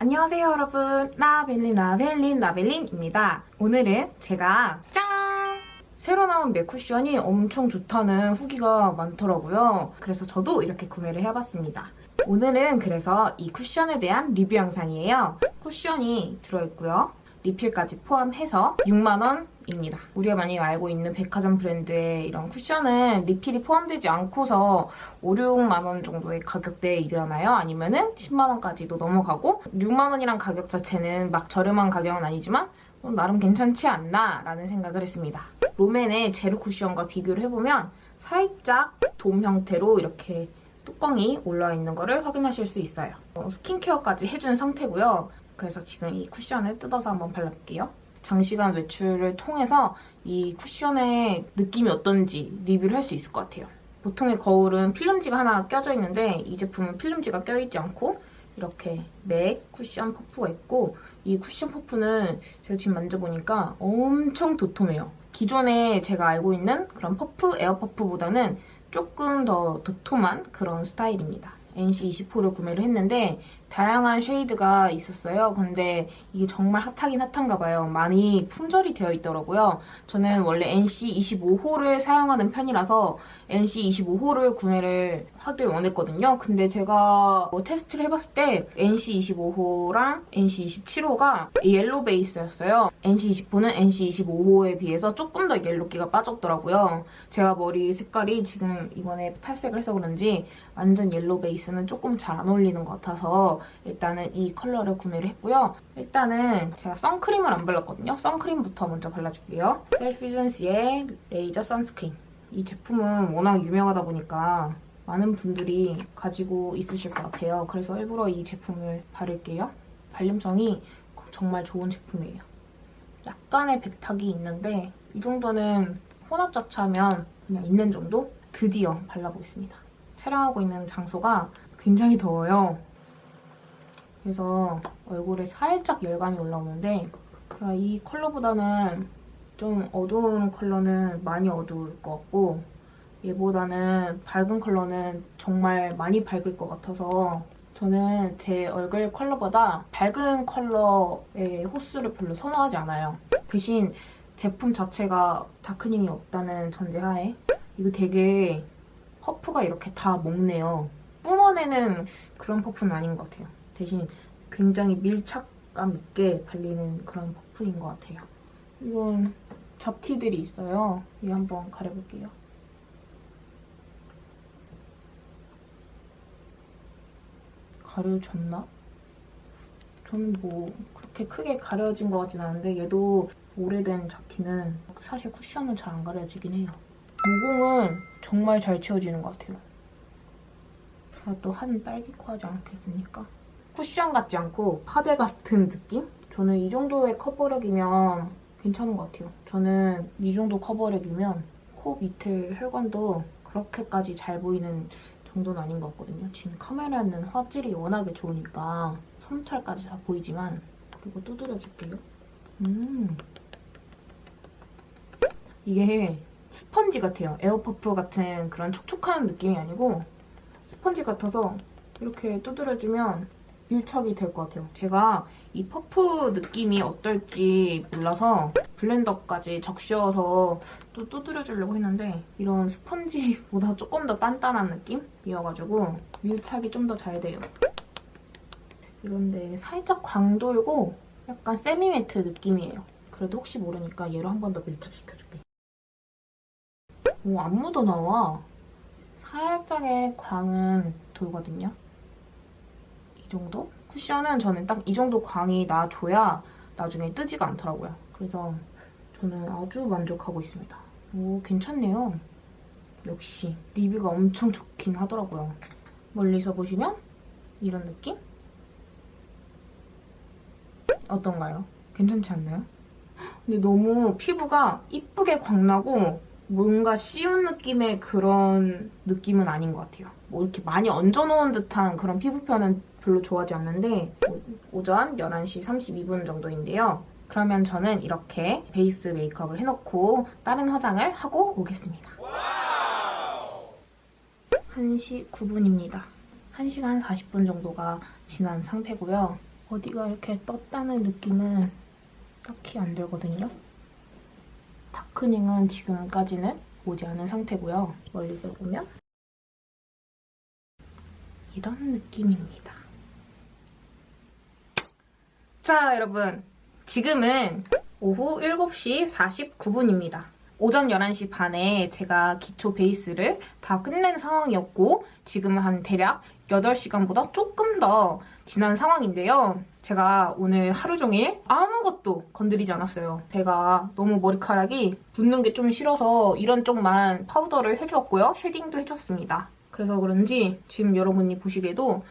안녕하세요 여러분. 라벨린 라벨린 라벨린입니다. 오늘은 제가 짠! 새로 나온 맥 쿠션이 엄청 좋다는 후기가 많더라고요. 그래서 저도 이렇게 구매를 해봤습니다. 오늘은 그래서 이 쿠션에 대한 리뷰 영상이에요. 쿠션이 들어있고요 리필까지 포함해서 6만원입니다. 우리가 많이 알고 있는 백화점 브랜드의 이런 쿠션은 리필이 포함되지 않고서 5, 6만원 정도의 가격대에 이르나요? 아니면 은 10만원까지도 넘어가고 6만원이란 가격 자체는 막 저렴한 가격은 아니지만 어, 나름 괜찮지 않나 라는 생각을 했습니다. 롬앤의 제로 쿠션과 비교를 해보면 살짝 돔 형태로 이렇게 뚜껑이 올라와 있는 거를 확인하실 수 있어요. 어, 스킨케어까지 해준 상태고요. 그래서 지금 이 쿠션을 뜯어서 한번 발라볼게요. 장시간 외출을 통해서 이 쿠션의 느낌이 어떤지 리뷰를 할 수 있을 것 같아요. 보통의 거울은 필름지가 하나 껴져 있는데 이 제품은 필름지가 껴있지 않고 이렇게 맥 쿠션 퍼프가 있고 이 쿠션 퍼프는 제가 지금 만져보니까 엄청 도톰해요. 기존에 제가 알고 있는 그런 퍼프, 에어 퍼프보다는 조금 더 도톰한 그런 스타일입니다. NC24를 구매를 했는데 다양한 shade가 있었어요. 근데 이게 정말 핫하긴 핫한가 봐요. 많이 품절이 되어 있더라고요. 저는 원래 NC25호를 사용하는 편이라서 NC25호를 구매를 하길 원했거든요. 근데 제가 뭐 테스트를 해봤을 때 NC25호랑 NC27호가 옐로 베이스였어요. NC24는 NC25호에 비해서 조금 더 옐로기가 빠졌더라고요. 제가 머리 색깔이 지금 이번에 탈색을 해서 그런지 완전 옐로 베이스는 조금 잘 안 어울리는 것 같아서 일단은 이 컬러를 구매를 했고요. 일단은 제가 선크림을 안 발랐거든요. 선크림부터 먼저 발라줄게요. 셀퓨전씨의 레이저 sunscreen. 이 제품은 워낙 유명하다 보니까 많은 분들이 가지고 있으실 것 같아요. 그래서 일부러 이 제품을 바를게요. 발림성이 정말 좋은 제품이에요. 약간의 백탁이 있는데 이 정도는 혼합 자체하면 그냥 있는 정도? 드디어 발라보겠습니다. 촬영하고 있는 장소가 굉장히 더워요. 그래서 얼굴에 살짝 열감이 올라오는데 이 컬러보다는 좀 어두운 컬러는 많이 어두울 것 같고 얘보다는 밝은 컬러는 정말 많이 밝을 것 같아서 저는 제 얼굴 컬러보다 밝은 컬러의 호수를 별로 선호하지 않아요. 대신 제품 자체가 다크닝이 없다는 전제하에 이거 되게 퍼프가 이렇게 다 먹네요. 뿜어내는 그런 퍼프는 아닌 것 같아요. 대신 굉장히 밀착감 있게 발리는 그런 퍼프인 것 같아요. 이건 잡티들이 있어요. 이 한번 가려볼게요. 가려졌나? 저는 뭐 그렇게 크게 가려진 것 같진 않은데 얘도 오래된 잡티는 사실 쿠션은 잘 안 가려지긴 해요. 모공은 정말 잘 채워지는 것 같아요. 제가 또 한 딸기 코 하지 않겠습니까? 쿠션 같지 않고 파데 같은 느낌? 저는 이 정도의 커버력이면 괜찮은 것 같아요. 저는 이 정도 커버력이면 코 밑에 혈관도 그렇게까지 잘 보이는 정도는 아닌 것 같거든요. 지금 카메라는 화질이 워낙에 좋으니까 솜털까지 다 보이지만 그리고 두드려줄게요. 음 이게 스펀지 같아요. 에어퍼프 같은 그런 촉촉한 느낌이 아니고 스펀지 같아서 이렇게 두드려주면 밀착이 될 것 같아요. 제가 이 퍼프 느낌이 어떨지 몰라서 blender까지 적셔서 또 두드려주려고 했는데 이런 스펀지보다 조금 더 단단한 느낌이어가지고 밀착이 좀 더 잘 돼요. 이런데 살짝 광 돌고 약간 semi-matte 느낌이에요. 그래도 혹시 모르니까 얘로 한 번 더 밀착시켜줄게. 오, 안 묻어나와. 살짝의 광은 돌거든요. 이 정도? 쿠션은 저는 딱 이 정도 광이 나줘야 나중에 뜨지가 않더라고요. 그래서 저는 아주 만족하고 있습니다. 오, 괜찮네요. 역시 리뷰가 엄청 좋긴 하더라고요. 멀리서 보시면 이런 느낌? 어떤가요? 괜찮지 않나요? 근데 너무 피부가 이쁘게 광나고 뭔가 씌운 느낌의 그런 느낌은 아닌 것 같아요. 뭐 이렇게 많이 얹어놓은 듯한 그런 피부표는 별로 좋아하지 않는데 오전 11시 32분 정도인데요. 그러면 저는 이렇게 베이스 메이크업을 해놓고 다른 화장을 하고 오겠습니다. 1시 9분입니다. 1시간 40분 정도가 지난 상태고요. 어디가 이렇게 떴다는 느낌은 딱히 안 들거든요. 다크닝은 지금까지는 오지 않은 상태고요. 멀리서 보면 이런 느낌입니다. 자, 여러분. 지금은 오후 7시 49분입니다. 오전 11시 반에 제가 기초 베이스를 다 끝낸 상황이었고 지금은 한 대략 8시간보다 조금 더 지난 상황인데요. 제가 오늘 하루 종일 아무것도 건드리지 않았어요. 제가 너무 머리카락이 붓는 게 좀 싫어서 이런 쪽만 파우더를 해주었고요. shading도 해줬습니다. 그래서 그런지 지금 여러분이 보시기에도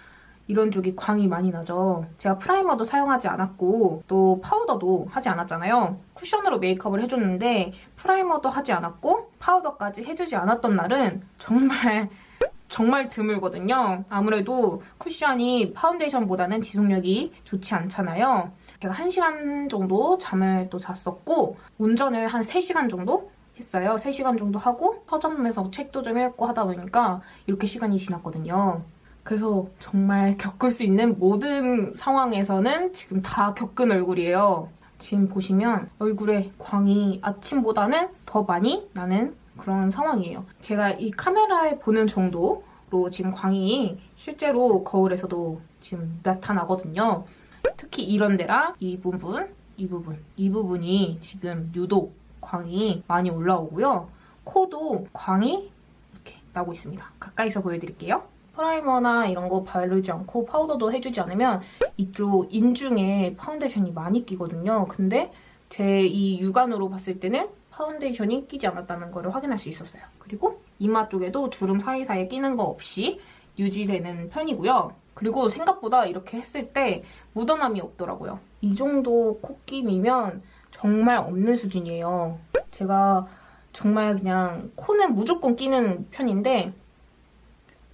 이런 쪽이 광이 많이 나죠. 제가 primer도 사용하지 않았고 또 파우더도 하지 않았잖아요. 쿠션으로 메이크업을 해줬는데 primer도 하지 않았고 파우더까지 해주지 않았던 날은 정말 정말 드물거든요. 아무래도 쿠션이 파운데이션보다는 지속력이 좋지 않잖아요. 제가 1시간 정도 잠을 또 잤었고 운전을 한 3시간 정도 했어요. 3시간 정도 하고 서점에서 책도 좀 읽고 하다 보니까 이렇게 시간이 지났거든요. 그래서 정말 겪을 수 있는 모든 상황에서는 지금 다 겪은 얼굴이에요. 지금 보시면 얼굴에 광이 아침보다는 더 많이 나는 그런 상황이에요. 제가 이 카메라에 보는 정도로 지금 광이 실제로 거울에서도 지금 나타나거든요. 특히 이런 데랑 이 부분, 이 부분, 이 부분이 지금 유독 광이 많이 올라오고요. 코도 광이 이렇게 나고 있습니다. 가까이서 보여드릴게요. primer나 이런 거 바르지 않고 파우더도 해주지 않으면 이쪽 인중에 파운데이션이 많이 끼거든요. 근데 제 이 육안으로 봤을 때는 파운데이션이 끼지 않았다는 걸 확인할 수 있었어요. 그리고 이마 쪽에도 주름 사이사이에 끼는 거 없이 유지되는 편이고요. 그리고 생각보다 이렇게 했을 때 묻어남이 없더라고요. 이 정도 콧김이면 정말 없는 수준이에요. 제가 정말 그냥 코는 무조건 끼는 편인데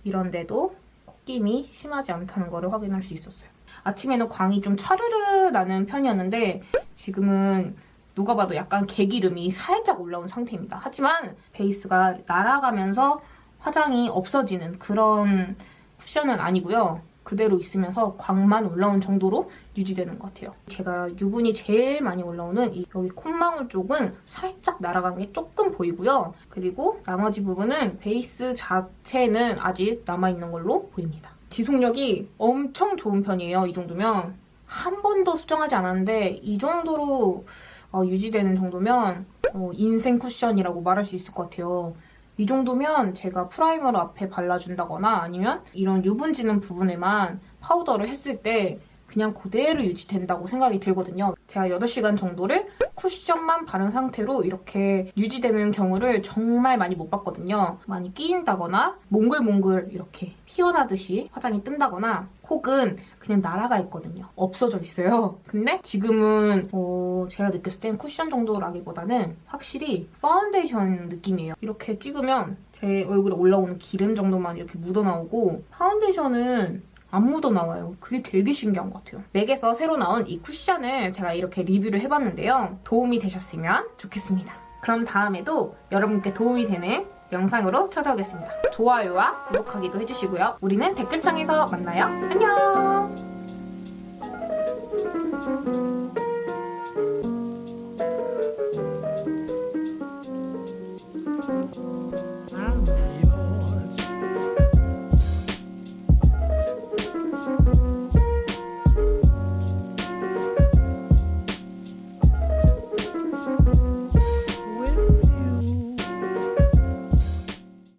이런데도 콧김이 심하지 않다는 걸 확인할 수 있었어요. 아침에는 광이 좀 차르르 나는 편이었는데 지금은 누가 봐도 약간 개기름이 살짝 올라온 상태입니다. 하지만 베이스가 날아가면서 화장이 없어지는 그런 쿠션은 아니고요. 그대로 있으면서 광만 올라온 정도로 유지되는 것 같아요. 제가 유분이 제일 많이 올라오는 이 여기 콧망울 쪽은 살짝 날아간 게 조금 보이고요. 그리고 나머지 부분은 베이스 자체는 아직 남아있는 걸로 보입니다. 지속력이 엄청 좋은 편이에요. 이 정도면. 한 번도 수정하지 않았는데 이 정도로 어, 유지되는 정도면 어, 인생 쿠션이라고 말할 수 있을 것 같아요. 이 정도면 제가 primer를 앞에 발라준다거나 아니면 이런 유분 지는 부분에만 파우더를 했을 때 그냥 그대로 유지된다고 생각이 들거든요. 제가 8시간 정도를 쿠션만 바른 상태로 이렇게 유지되는 경우를 정말 많이 못 봤거든요. 많이 끼인다거나 몽글몽글 이렇게 피어나듯이 화장이 뜬다거나 혹은 그냥 날아가 있거든요. 없어져 있어요. 근데 지금은 어 제가 느꼈을 땐 쿠션 정도라기보다는 확실히 파운데이션 느낌이에요. 이렇게 찍으면 제 얼굴에 올라오는 기름 정도만 이렇게 묻어나오고 파운데이션은 안 묻어나와요. 그게 되게 신기한 것 같아요. 맥에서 새로 나온 이 쿠션을 제가 이렇게 리뷰를 해봤는데요. 도움이 되셨으면 좋겠습니다. 그럼 다음에도 여러분께 도움이 되는 영상으로 찾아오겠습니다. 좋아요와 구독하기도 해주시고요. 우리는 댓글창에서 만나요. 안녕!